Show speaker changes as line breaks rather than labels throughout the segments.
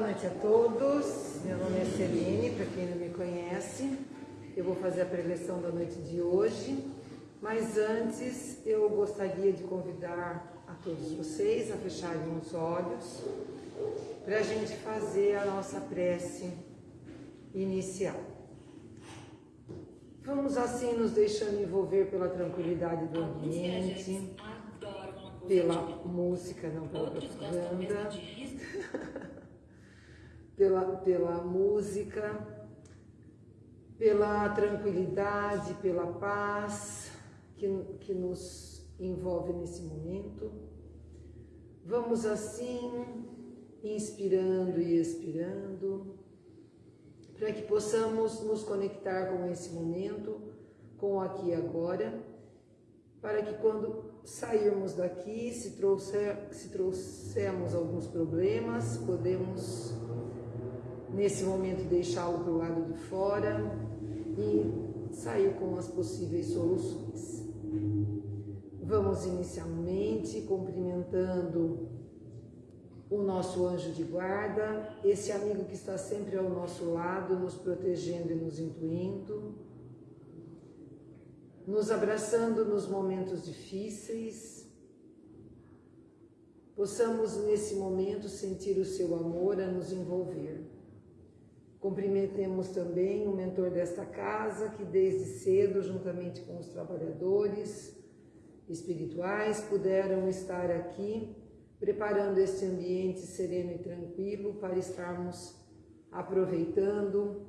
Boa noite a todos, meu nome é Celine, para quem não me conhece, eu vou fazer a preleção da noite de hoje, mas antes eu gostaria de convidar a todos vocês a fecharem os olhos para a gente fazer a nossa prece inicial. Vamos assim nos deixando envolver pela tranquilidade do ambiente, pela música, não pela propaganda, pela, pela música, pela tranquilidade, pela paz que, que nos envolve nesse momento. Vamos assim, inspirando e expirando, para que possamos nos conectar com esse momento, com o aqui e agora, para que quando sairmos daqui, se, trouxer, se trouxermos alguns problemas, podemos nesse momento deixá-lo para o lado de fora e sair com as possíveis soluções. Vamos inicialmente cumprimentando o nosso anjo de guarda, esse amigo que está sempre ao nosso lado, nos protegendo e nos intuindo, nos abraçando nos momentos difíceis, possamos nesse momento sentir o seu amor a nos envolver. Cumprimentemos também o mentor desta casa, que desde cedo, juntamente com os trabalhadores espirituais, puderam estar aqui preparando este ambiente sereno e tranquilo para estarmos aproveitando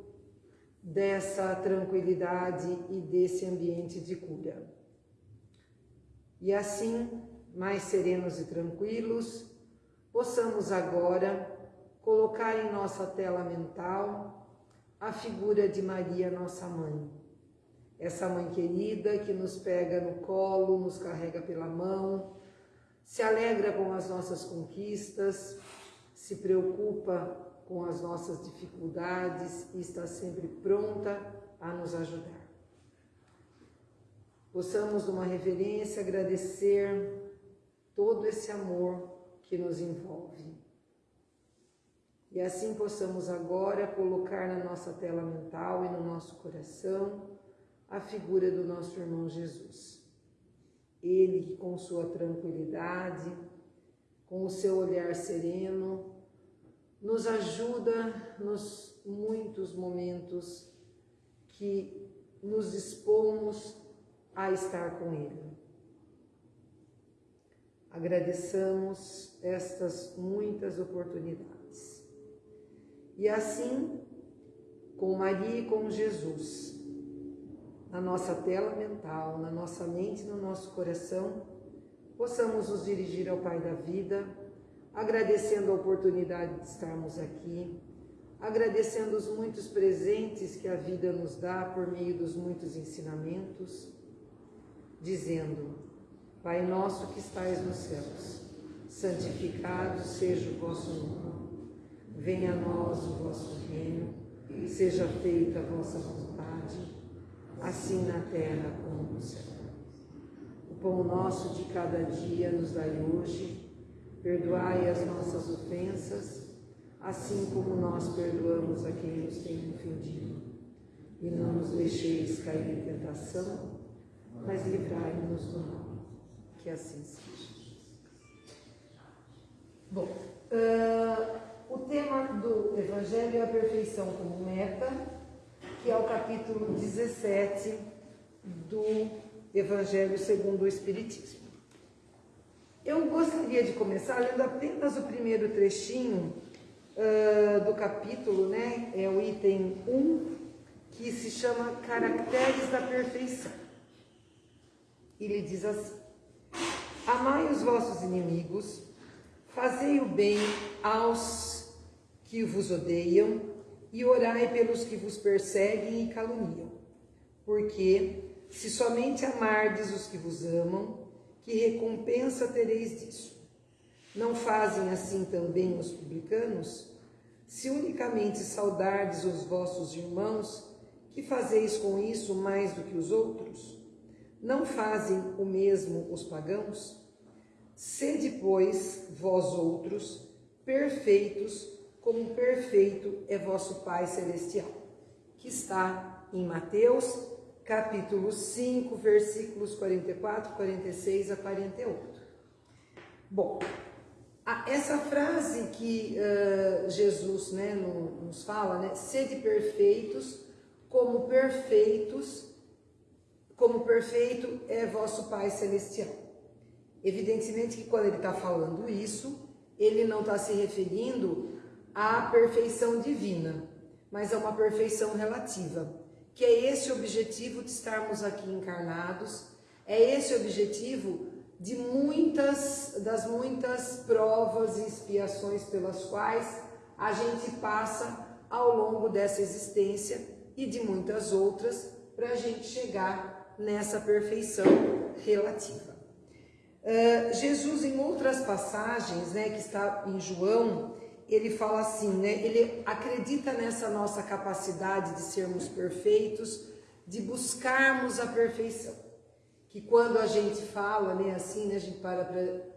dessa tranquilidade e desse ambiente de cura. E assim, mais serenos e tranquilos, possamos agora colocar em nossa tela mental a figura de Maria, nossa mãe. Essa mãe querida que nos pega no colo, nos carrega pela mão, se alegra com as nossas conquistas, se preocupa com as nossas dificuldades e está sempre pronta a nos ajudar. Possamos, numa reverência, agradecer todo esse amor que nos envolve. E assim possamos agora colocar na nossa tela mental e no nosso coração a figura do nosso irmão Jesus. Ele que com sua tranquilidade, com o seu olhar sereno, nos ajuda nos muitos momentos que nos dispomos a estar com Ele. Agradeçamos estas muitas oportunidades. E assim, com Maria e com Jesus, na nossa tela mental, na nossa mente, no nosso coração, possamos nos dirigir ao Pai da vida, agradecendo a oportunidade de estarmos aqui, agradecendo os muitos presentes que a vida nos dá por meio dos muitos ensinamentos, dizendo, Pai nosso que estais nos céus, santificado seja o vosso nome, venha a nós o vosso reino, seja feita a vossa vontade, assim na terra como no céu. O pão nosso de cada dia nos dai hoje, perdoai as nossas ofensas, assim como nós perdoamos a quem nos tem ofendido. E não nos deixeis cair em tentação, mas livrai-nos do mal. Que assim seja. Bom, uh, o tema do Evangelho é a perfeição como meta que é o capítulo 17 do Evangelho segundo o Espiritismo. Eu gostaria de começar lendo apenas o primeiro trechinho uh, do capítulo, né? É o item 1, que se chama Caracteres da Perfeição. Ele diz assim: Amai os vossos inimigos, fazei o bem aos que vos odeiam e orai pelos que vos perseguem e caluniam. Porque, se somente amardes os que vos amam, que recompensa tereis disso? Não fazem assim também os publicanos? Se unicamente saudardes os vossos irmãos, que fazeis com isso mais do que os outros? Não fazem o mesmo os pagãos? Sede, pois, vós outros, perfeitos, como perfeito é vosso Pai Celestial, que está em Mateus, capítulo 5, versículos 44, 46 a 48. Bom, essa frase que uh, Jesus né, nos fala, né, sede perfeitos, como perfeitos, como perfeito é vosso Pai Celestial. Evidentemente que quando ele está falando isso, ele não está se referindo à perfeição divina, mas a uma perfeição relativa, que é esse objetivo de estarmos aqui encarnados, é esse objetivo de muitas das muitas provas e expiações pelas quais a gente passa ao longo dessa existência e de muitas outras para a gente chegar nessa perfeição relativa. Uh, Jesus, em outras passagens, né, que está em João, ele fala assim, né, ele acredita nessa nossa capacidade de sermos perfeitos, de buscarmos a perfeição. Que quando a gente fala, né, assim, né, a gente para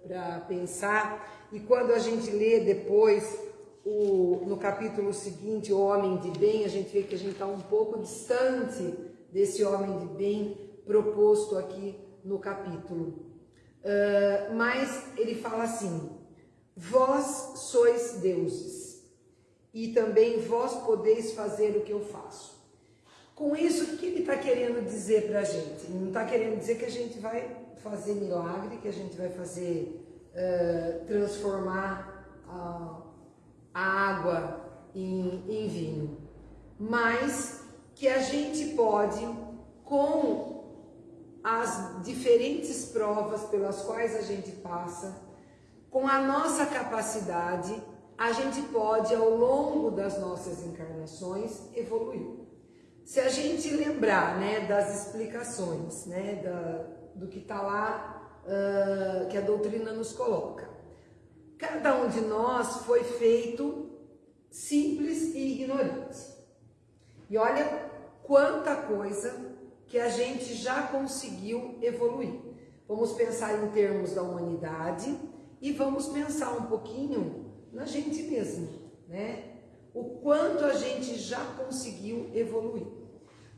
para pensar, e quando a gente lê depois o, no capítulo seguinte, o homem de bem, a gente vê que a gente está um pouco distante desse homem de bem proposto aqui no capítulo. Uh, mas ele fala assim: vós sois deuses, e também vós podeis fazer o que eu faço. Com isso, o que ele está querendo dizer para a gente? Ele não está querendo dizer que a gente vai fazer milagre, que a gente vai fazer uh, transformar a, a água em, em vinho, mas que a gente pode, com as diferentes provas pelas quais a gente passa, com a nossa capacidade, a gente pode, ao longo das nossas encarnações, evoluir. Se a gente lembrar né, das explicações né, da, do que está lá, uh, que a doutrina nos coloca, cada um de nós foi feito simples e ignorante. E olha quanta coisa que a gente já conseguiu evoluir. Vamos pensar em termos da humanidade e vamos pensar um pouquinho na gente mesmo, né? O quanto a gente já conseguiu evoluir.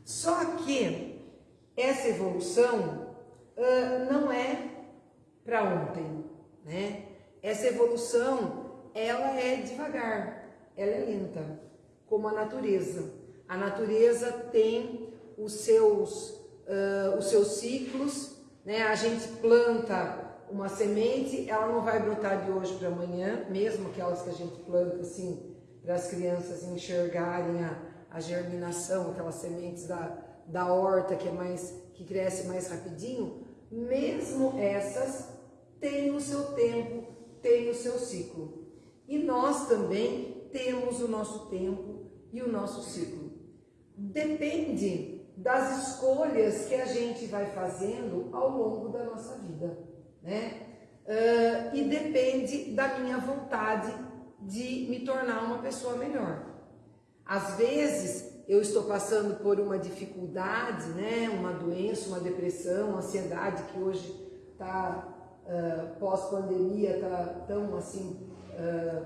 Só que essa evolução uh, não é para ontem, né? Essa evolução, ela é devagar, ela é lenta, como a natureza. A natureza tem os seus, uh, os seus ciclos, né? A gente planta uma semente, ela não vai brotar de hoje para amanhã, mesmo aquelas que a gente planta assim, para as crianças enxergarem a, a germinação, aquelas sementes da, da horta que é mais que cresce mais rapidinho, mesmo essas têm o seu tempo, têm o seu ciclo. E nós também temos o nosso tempo e o nosso ciclo. Depende das escolhas que a gente vai fazendo ao longo da nossa vida, né? Uh, e depende da minha vontade de me tornar uma pessoa melhor. Às vezes eu estou passando por uma dificuldade, né? Uma doença, uma depressão, uma ansiedade que hoje está uh, pós-pandemia, está tão assim uh,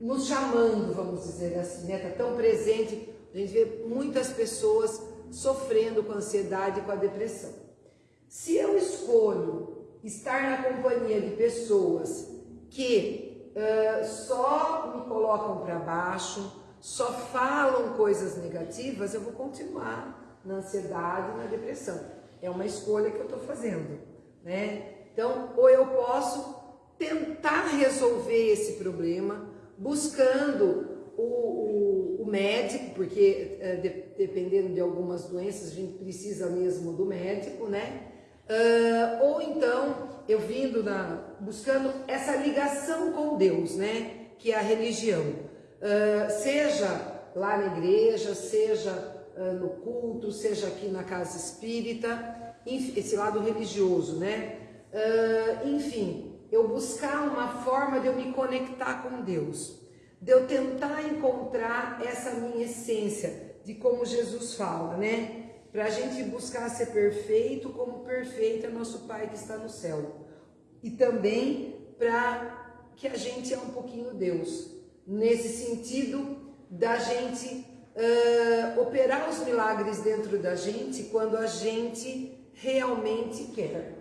nos chamando, vamos dizer assim, né? Está tão presente a gente vê muitas pessoas sofrendo com ansiedade e com a depressão. Se eu escolho estar na companhia de pessoas que uh, só me colocam para baixo, só falam coisas negativas, eu vou continuar na ansiedade na depressão. É uma escolha que eu estou fazendo, né? Então, ou eu posso tentar resolver esse problema buscando o, o, o médico, porque uh, de, dependendo de algumas doenças a gente precisa mesmo do médico, né? Uh, ou então eu vindo na, buscando essa ligação com Deus, né? Que é a religião. Uh, seja lá na igreja, seja no culto, seja aqui na casa espírita, esse lado religioso, né? enfim, eu buscar uma forma de eu me conectar com Deus de eu tentar encontrar essa minha essência, de como Jesus fala, né? Para a gente buscar ser perfeito, como perfeito é nosso Pai que está no céu. E também para que a gente é um pouquinho Deus. nesse sentido da gente uh, operar os milagres dentro da gente quando a gente realmente quer.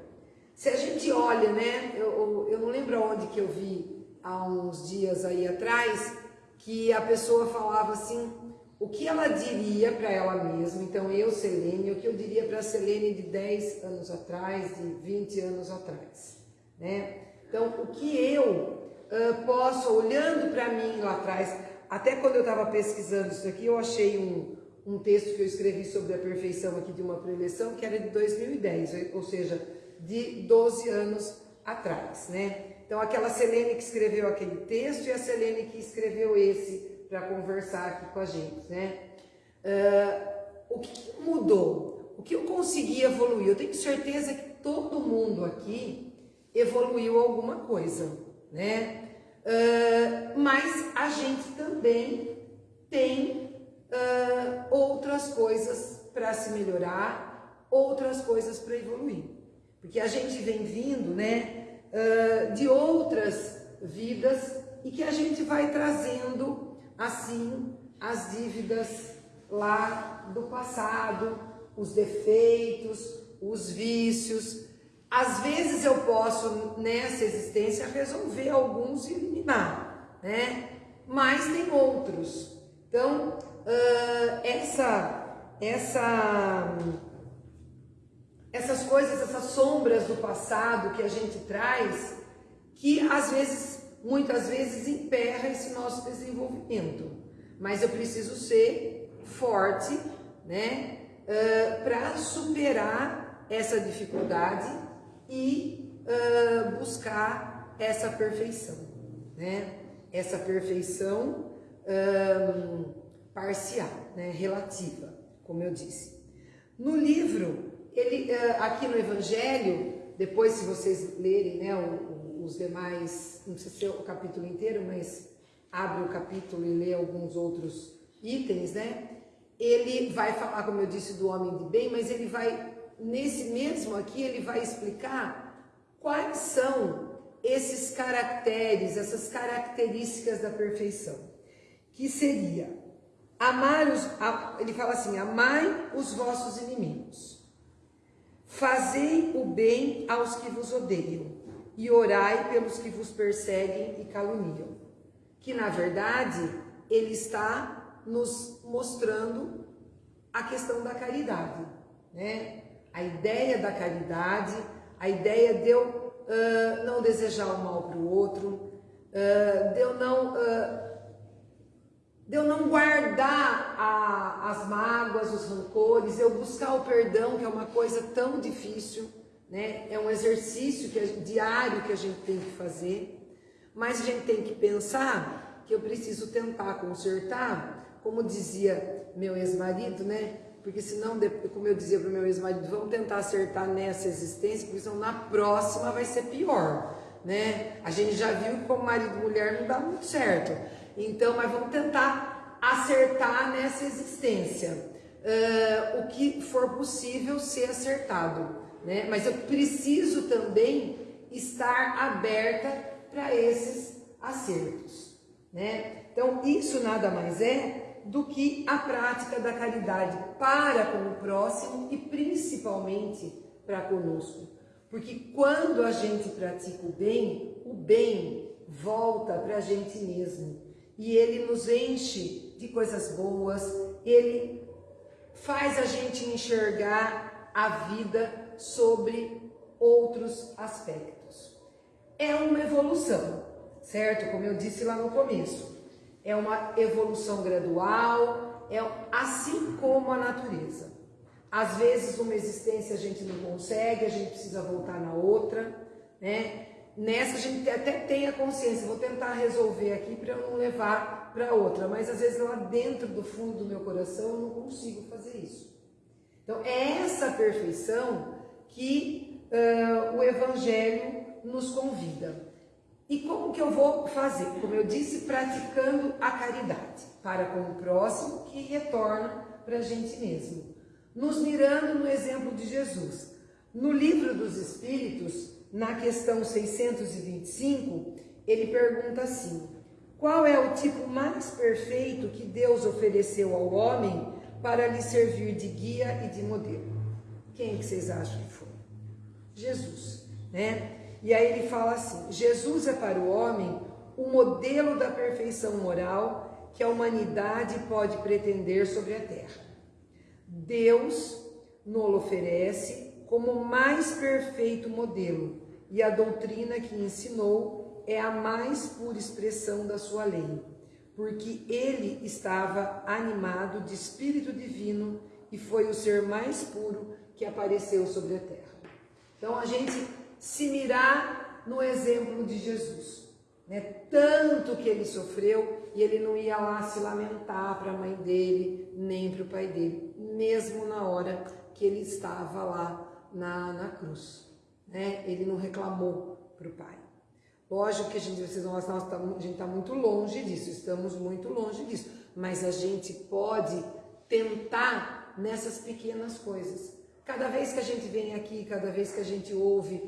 Se a gente olha, né, eu, eu não lembro onde que eu vi há uns dias aí atrás, que a pessoa falava assim, o que ela diria para ela mesma, então eu, Selene, o que eu diria para a Selene de 10 anos atrás, de 20 anos atrás, né? Então, o que eu uh, posso, olhando para mim lá atrás, até quando eu estava pesquisando isso aqui, eu achei um, um texto que eu escrevi sobre a perfeição aqui de uma preleção, que era de 2010, ou seja, de 12 anos atrás, né? Então, aquela Selene que escreveu aquele texto e a Selene que escreveu esse para conversar aqui com a gente, né? Uh, o que mudou? O que eu consegui evoluir? Eu tenho certeza que todo mundo aqui evoluiu alguma coisa, né? Uh, mas a gente também tem uh, outras coisas para se melhorar, outras coisas para evoluir. Porque a gente vem vindo, né, uh, de outras vidas e que a gente vai trazendo, assim, as dívidas lá do passado, os defeitos, os vícios, às vezes eu posso, nessa existência, resolver alguns e eliminar, né? Mas tem outros. Então, uh, essa, essa, essas coisas, essas sombras do passado que a gente traz, que às vezes, muitas vezes, emperra esse nosso desenvolvimento. Mas eu preciso ser forte, né? Uh, para superar essa dificuldade e uh, buscar essa perfeição, né? Essa perfeição um, parcial, né? relativa, como eu disse. No livro, ele, uh, aqui no Evangelho, depois se vocês lerem né, o, os demais, não sei se é o capítulo inteiro, mas abre o capítulo e lê alguns outros itens, né? Ele vai falar, como eu disse, do homem de bem, mas ele vai nesse mesmo aqui, ele vai explicar quais são esses caracteres, essas características da perfeição. Que seria amar os, ele fala assim: amai os vossos inimigos, fazei o bem aos que vos odeiam e orai pelos que vos perseguem e caluniam. Que na verdade ele está nos mostrando a questão da caridade, né? a ideia da caridade, a ideia de eu uh, não desejar o mal para o outro, uh, de eu não, uh, de eu não guardar a, as mágoas, os rancores, eu buscar o perdão, que é uma coisa tão difícil, né? é um exercício que, diário que a gente tem que fazer, mas a gente tem que pensar que eu preciso tentar consertar, como dizia meu ex-marido, né? porque senão, como eu dizia para meu ex-marido, vamos tentar acertar nessa existência, porque senão na próxima vai ser pior, né? A gente já viu que como marido e mulher não dá muito certo. Então, mas vamos tentar acertar nessa existência. Uh, o que for possível ser acertado, né? Mas eu preciso também estar aberta para esses acertos, né? Então, isso nada mais é do que a prática da caridade para com o próximo e principalmente para conosco. Porque quando a gente pratica o bem, o bem volta para a gente mesmo. E ele nos enche de coisas boas, ele faz a gente enxergar a vida sobre outros aspectos. É uma evolução, certo? Como eu disse lá no começo é uma evolução gradual, é assim como a natureza. Às vezes uma existência a gente não consegue, a gente precisa voltar na outra, né? Nessa a gente até tem a consciência, vou tentar resolver aqui para eu não levar para outra, mas às vezes lá dentro do fundo do meu coração eu não consigo fazer isso. Então é essa perfeição que uh, o Evangelho nos convida. E como que eu vou fazer? Como eu disse, praticando a caridade para com o próximo que retorna para a gente mesmo. Nos mirando no exemplo de Jesus. No livro dos Espíritos, na questão 625, ele pergunta assim: Qual é o tipo mais perfeito que Deus ofereceu ao homem para lhe servir de guia e de modelo? Quem que vocês acham que foi? Jesus, né? E aí ele fala assim: Jesus é para o homem o modelo da perfeição moral que a humanidade pode pretender sobre a terra. Deus nos oferece como o mais perfeito modelo, e a doutrina que ensinou é a mais pura expressão da sua lei, porque ele estava animado de espírito divino e foi o ser mais puro que apareceu sobre a terra. Então a gente se mirar no exemplo de Jesus, né? Tanto que ele sofreu e ele não ia lá se lamentar para a mãe dele, nem para o pai dele, mesmo na hora que ele estava lá na, na cruz. Né? Ele não reclamou para o pai. Lógico que a gente, vocês nós tá, a gente está muito longe disso, estamos muito longe disso, mas a gente pode tentar nessas pequenas coisas. Cada vez que a gente vem aqui, cada vez que a gente ouve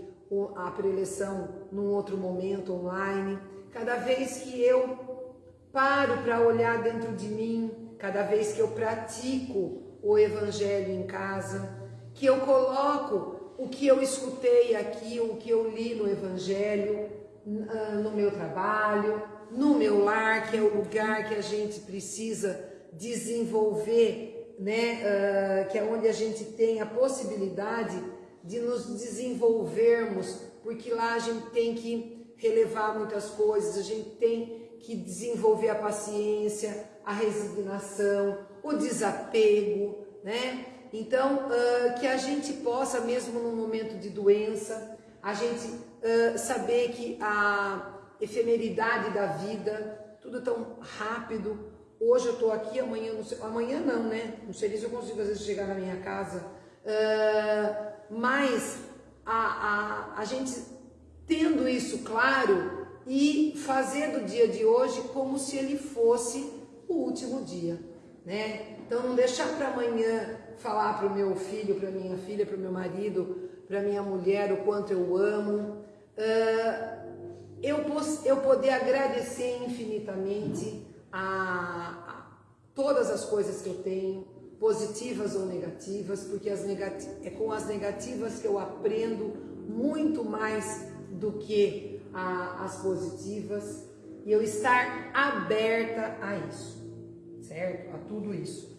a preleção num outro momento online, cada vez que eu paro para olhar dentro de mim, cada vez que eu pratico o evangelho em casa, que eu coloco o que eu escutei aqui, o que eu li no evangelho, ah, no meu trabalho, no meu lar, que é o lugar que a gente precisa desenvolver, né? Uh, que é onde a gente tem a possibilidade de nos desenvolvermos, porque lá a gente tem que relevar muitas coisas, a gente tem que desenvolver a paciência, a resignação, o desapego, né? Então, uh, que a gente possa, mesmo no momento de doença, a gente uh, saber que a efemeridade da vida, tudo tão rápido. Hoje eu estou aqui, amanhã não sei, amanhã não, né? Não sei se eu consigo às vezes chegar na minha casa. Uh, mas a, a, a gente tendo isso claro e fazer do dia de hoje como se ele fosse o último dia, né? Então não deixar para amanhã falar para o meu filho, para minha filha, para o meu marido, para minha mulher o quanto eu amo, uh, eu, eu poder agradecer infinitamente a, a, todas as coisas que eu tenho, positivas ou negativas, porque negati é com as negativas que eu aprendo muito mais do que a, as positivas, e eu estar aberta a isso, certo? A tudo isso.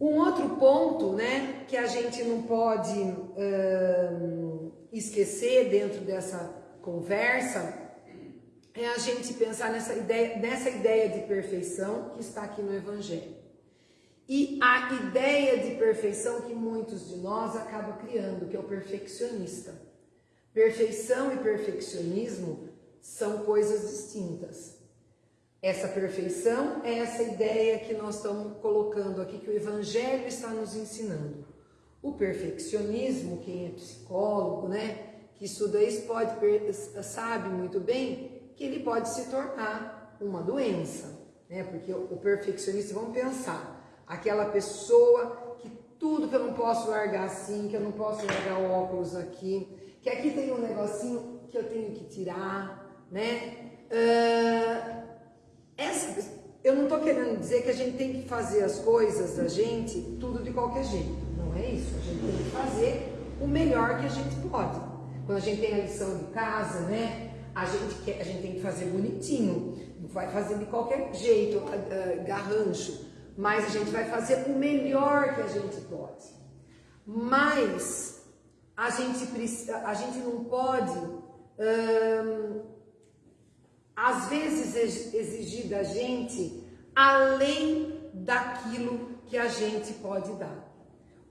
Um outro ponto, né, que a gente não pode hum, esquecer dentro dessa conversa é a gente pensar nessa ideia, nessa ideia de perfeição que está aqui no Evangelho. E a ideia de perfeição que muitos de nós acabam criando, que é o perfeccionista. Perfeição e perfeccionismo são coisas distintas. Essa perfeição é essa ideia que nós estamos colocando aqui, que o Evangelho está nos ensinando. O perfeccionismo, quem é psicólogo, né, que estuda isso, pode, sabe muito bem que ele pode se tornar uma doença, né, porque o perfeccionista, vamos pensar, aquela pessoa que tudo que eu não posso largar assim, que eu não posso largar o óculos aqui, que aqui tem um negocinho que eu tenho que tirar, né? Uh, essa, eu não estou querendo dizer que a gente tem que fazer as coisas da gente tudo de qualquer jeito. Não é isso. A gente tem que fazer o melhor que a gente pode. Quando a gente tem a lição de casa, né? A gente, quer, a gente tem que fazer bonitinho. Vai fazer de qualquer jeito, uh, garrancho. Mas a gente vai fazer o melhor que a gente pode. Mas a gente, a gente não pode às vezes exigir da gente além daquilo que a gente pode dar.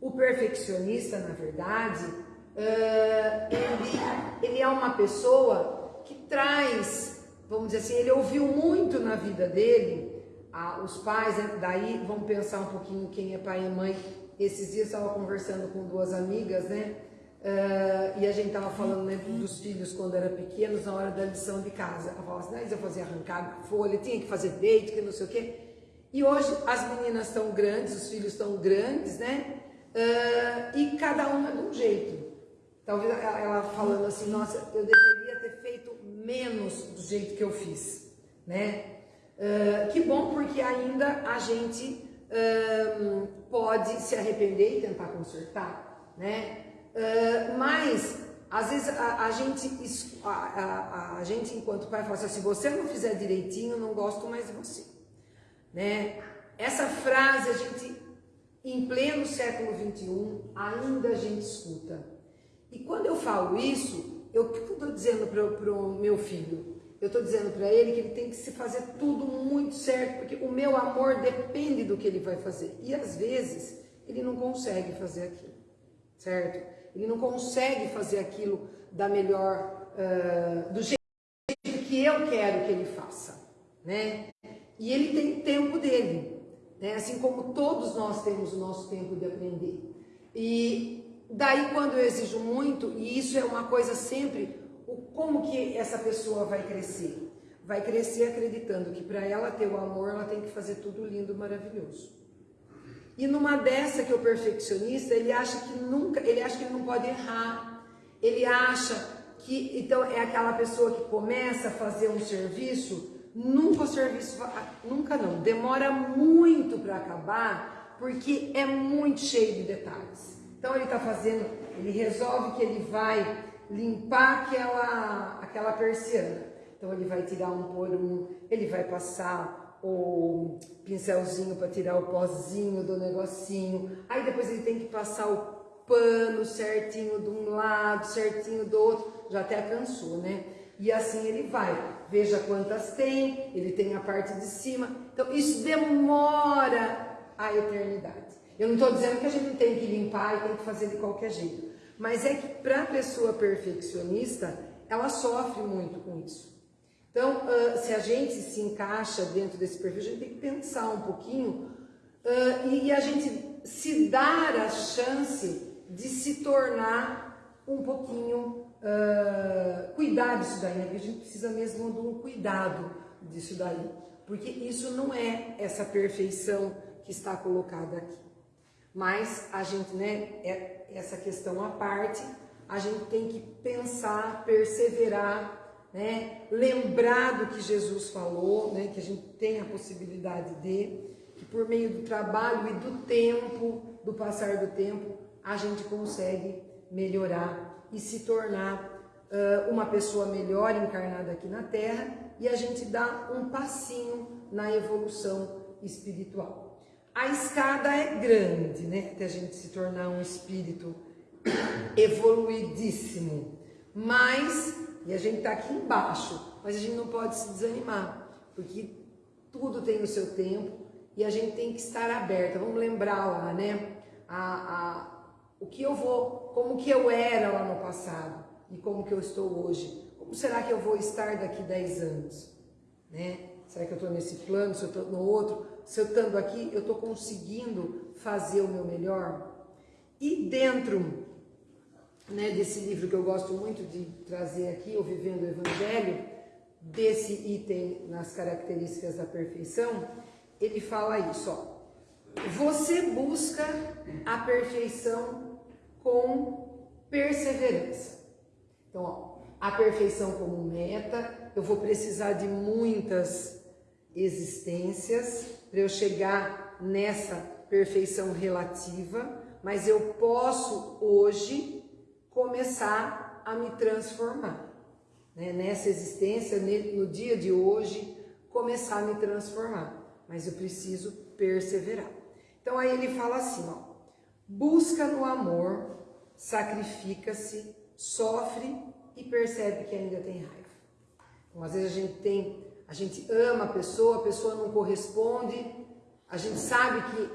O perfeccionista, na verdade, uh, ele, ele é uma pessoa traz, vamos dizer assim, ele ouviu muito na vida dele, os pais, né, daí vamos pensar um pouquinho quem é pai e mãe. Esses dias eu estava conversando com duas amigas, né? Uh, e a gente estava falando né, dos filhos quando eram pequenos, na hora da lição de casa. Ela falava assim, ah, eu fazia arrancar folha, tinha que fazer deito, que não sei o quê. E hoje as meninas estão grandes, os filhos estão grandes, né? Uh, e cada uma de um jeito. Talvez ela falando assim, nossa, eu deveria menos do jeito que eu fiz. né? Uh, que bom porque ainda a gente uh, pode se arrepender e tentar consertar, né? Uh, mas às vezes a, a gente, a, a, a, gente enquanto pai fala assim, se você não fizer direitinho, não gosto mais de você, né? Essa frase a gente em pleno século 21 ainda a gente escuta. E quando eu falo isso, eu estou dizendo para o meu filho, eu estou dizendo para ele que ele tem que se fazer tudo muito certo, porque o meu amor depende do que ele vai fazer. E às vezes ele não consegue fazer aquilo, certo? Ele não consegue fazer aquilo da melhor, uh, do jeito que eu quero que ele faça, né? E ele tem tempo dele, né? Assim como todos nós temos o nosso tempo de aprender. E daí quando eu exijo muito, e isso é uma coisa sempre o, como que essa pessoa vai crescer? Vai crescer acreditando que para ela ter o amor, ela tem que fazer tudo lindo, maravilhoso. E numa dessa que o perfeccionista, ele acha que nunca, ele acha que ele não pode errar. Ele acha que, então, é aquela pessoa que começa a fazer um serviço, nunca o serviço, nunca não, demora muito para acabar, porque é muito cheio de detalhes. Então ele está fazendo, ele resolve que ele vai limpar aquela, aquela persiana. Então ele vai tirar um por um, ele vai passar o pincelzinho para tirar o pozinho do negocinho. Aí depois ele tem que passar o pano certinho de um lado, certinho do outro. Já até cansou, né? E assim ele vai. Veja quantas tem, ele tem a parte de cima. Então isso demora a eternidade. Eu não estou dizendo que a gente tem que limpar e tem que fazer de qualquer jeito. Mas é que para a pessoa perfeccionista, ela sofre muito com isso. Então, se a gente se encaixa dentro desse perfil, a gente tem que pensar um pouquinho e, a gente se dar a chance de se tornar um pouquinho, cuidar disso daí, né? a gente precisa mesmo de um cuidado disso daí, porque isso não é essa perfeição que está colocada aqui. Mas a gente, né, é essa questão à parte, a gente tem que pensar, perseverar, né, lembrar do que Jesus falou, né, que a gente tem a possibilidade de, que por meio do trabalho e do tempo, do passar do tempo, a gente consegue melhorar e se tornar uh, uma pessoa melhor encarnada aqui na Terra e a gente dá um passinho na evolução espiritual. A escada é grande, né? Até a gente se tornar um espírito evoluidíssimo. Mas, e a gente está aqui embaixo, mas a gente não pode se desanimar, porque tudo tem o seu tempo e a gente tem que estar aberta. Vamos lembrar lá, né? A, a, o que eu vou, como que eu era lá no passado e como que eu estou hoje. Como será que eu vou estar daqui 10 anos? Né? Será que eu estou nesse plano, se eu estou no outro? Se eu estando aqui, eu estou conseguindo fazer o meu melhor? E dentro né, desse livro que eu gosto muito de trazer aqui, O Vivendo o Evangelho, desse item nas características da perfeição, ele fala isso, ó. Você busca a perfeição com perseverança. Então, ó, a perfeição como meta, eu vou precisar de muitas existências, para eu chegar nessa perfeição relativa, mas eu posso hoje começar a me transformar. Né? Nessa existência, no dia de hoje, começar a me transformar. Mas eu preciso perseverar. Então aí ele fala assim, ó, busca no amor, sacrifica-se, sofre e percebe que ainda tem raiva. Então, às vezes a gente tem a gente ama a pessoa, a pessoa não corresponde, a gente sabe que,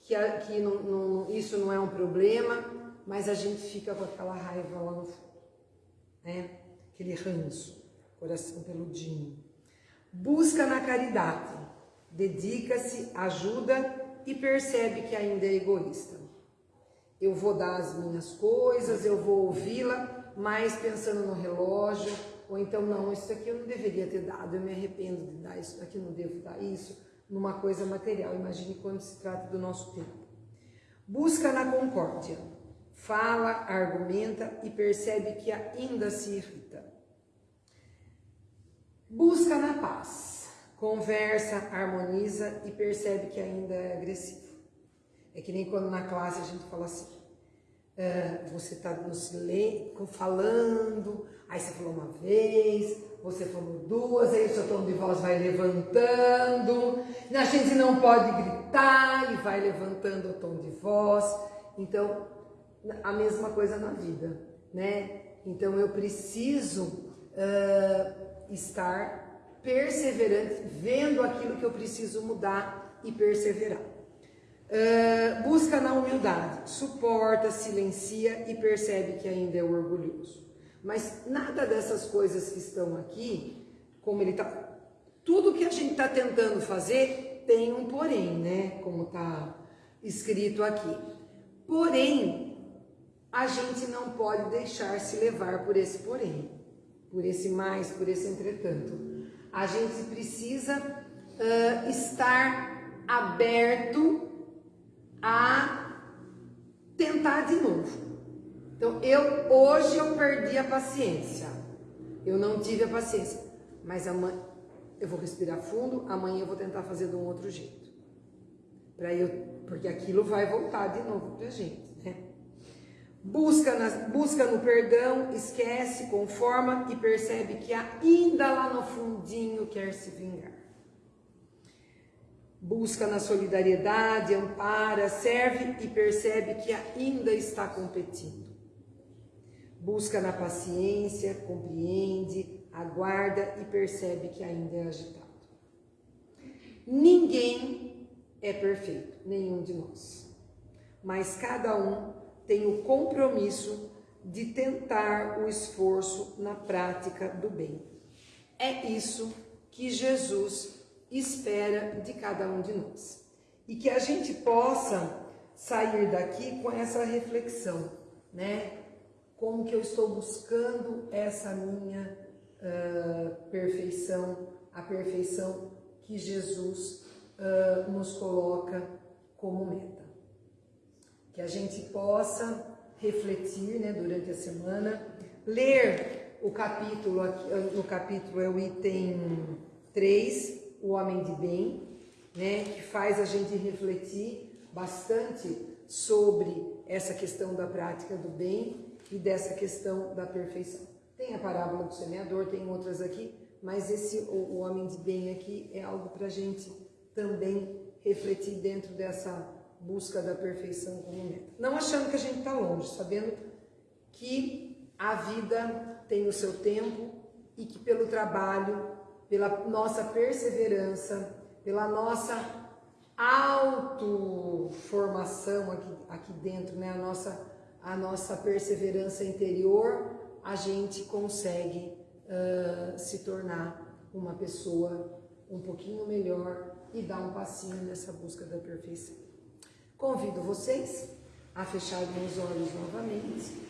que, que não, não, isso não é um problema, mas a gente fica com aquela raiva lá no fundo, né? aquele ranço, coração peludinho. Busca na caridade, dedica-se, ajuda e percebe que ainda é egoísta. Eu vou dar as minhas coisas, eu vou ouvi-la, mas pensando no relógio, ou então, não, isso aqui eu não deveria ter dado, eu me arrependo de dar isso aqui, não devo dar isso, numa coisa material. Imagine quando se trata do nosso tempo. Busca na concórdia, fala, argumenta e percebe que ainda se irrita. Busca na paz, conversa, harmoniza e percebe que ainda é agressivo. É que nem quando na classe a gente fala assim, uh, você está no silêncio, falando, aí você falou uma vez, você falou duas, aí o seu tom de voz vai levantando, a gente não pode gritar e vai levantando o tom de voz. Então, a mesma coisa na vida, né? Então eu preciso uh, estar perseverante, vendo aquilo que eu preciso mudar e perseverar. Uh, busca na humildade, suporta, silencia e percebe que ainda é orgulhoso. Mas nada dessas coisas que estão aqui, como ele está. Tudo que a gente está tentando fazer tem um porém, né? Como está escrito aqui. Porém, a gente não pode deixar se levar por esse porém, por esse mais, por esse entretanto. A gente precisa uh, estar aberto a tentar de novo. Então, eu hoje eu perdi a paciência. Eu não tive a paciência. Mas amanhã eu vou respirar fundo, amanhã eu vou tentar fazer de um outro jeito. Para eu, porque aquilo vai voltar de novo pra gente, né? Busca, nas, busca no perdão, esquece, conforma e percebe que ainda lá no fundinho quer se vingar. Busca na solidariedade, ampara, serve e percebe que ainda está competindo busca na paciência, compreende, aguarda e percebe que ainda é agitado. Ninguém é perfeito, nenhum de nós. Mas cada um tem o compromisso de tentar o esforço na prática do bem. É isso que Jesus espera de cada um de nós. E que a gente possa sair daqui com essa reflexão, né? Como que eu estou buscando essa minha uh, perfeição, a perfeição que Jesus uh, nos coloca como meta. Que a gente possa refletir né, durante a semana, ler o capítulo, no capítulo é o item 3, o homem de bem, né, que faz a gente refletir bastante sobre essa questão da prática do bem e dessa questão da perfeição. Tem a parábola do semeador, tem outras aqui, mas esse o, o homem de bem aqui é algo para a gente também refletir dentro dessa busca da perfeição como meta. Não achando que a gente está longe, sabendo que a vida tem o seu tempo e que pelo trabalho, pela nossa perseverança, pela nossa autoformação aqui, aqui dentro, né? a nossa a nossa perseverança interior, a gente consegue uh, se tornar uma pessoa um pouquinho melhor e dar um passinho nessa busca da perfeição. Convido vocês a fecharem os olhos novamente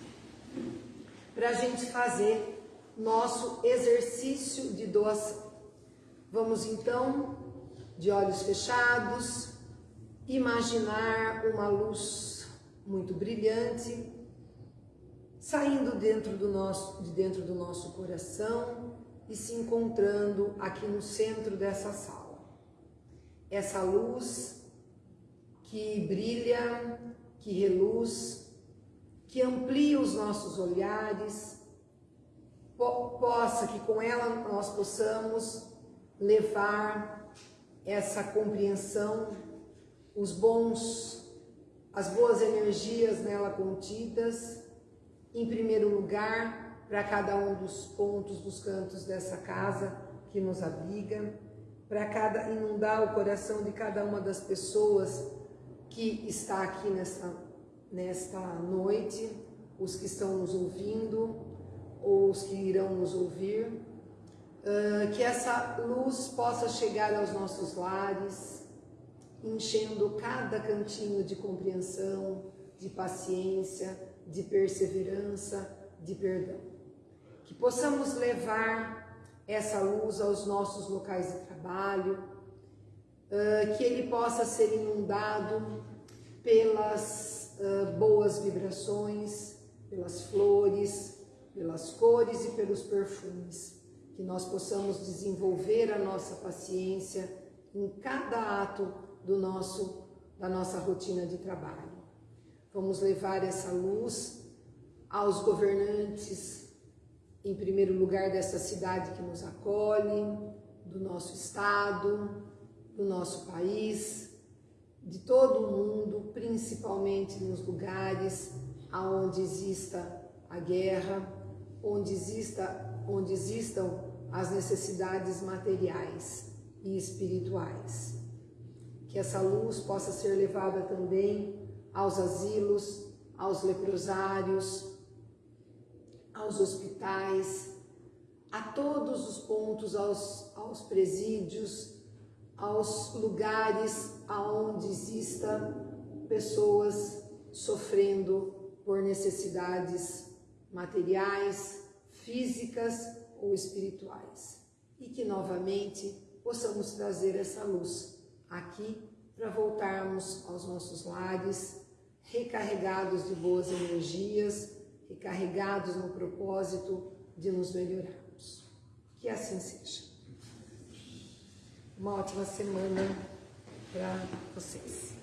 para a gente fazer nosso exercício de doação. Vamos então, de olhos fechados, imaginar uma luz muito brilhante, saindo dentro do nosso, de dentro do nosso coração e se encontrando aqui no centro dessa sala. Essa luz que brilha, que reluz, que amplia os nossos olhares, po possa que com ela nós possamos levar essa compreensão, os bons as boas energias nela contidas, em primeiro lugar, para cada um dos pontos, dos cantos dessa casa que nos abriga, para cada inundar o coração de cada uma das pessoas que está aqui nesta, nesta noite, os que estão nos ouvindo, ou os que irão nos ouvir, uh, que essa luz possa chegar aos nossos lares, enchendo cada cantinho de compreensão, de paciência, de perseverança, de perdão. Que possamos levar essa luz aos nossos locais de trabalho, que ele possa ser inundado pelas boas vibrações, pelas flores, pelas cores e pelos perfumes que nós possamos desenvolver a nossa paciência em cada ato do nosso da nossa rotina de trabalho. Vamos levar essa luz aos governantes, em primeiro lugar dessa cidade que nos acolhe, do nosso estado, do nosso país, de todo o mundo, principalmente nos lugares aonde exista a guerra, onde exista, onde existam as necessidades materiais e espirituais. Que essa luz possa ser levada também aos asilos, aos leprosários, aos hospitais, a todos os pontos, aos, aos presídios, aos lugares aonde exista pessoas sofrendo por necessidades materiais, físicas ou espirituais. E que novamente possamos trazer essa luz aqui para voltarmos aos nossos lares, recarregados de boas energias, recarregados no propósito de nos melhorarmos. Que assim seja. Uma ótima semana para vocês.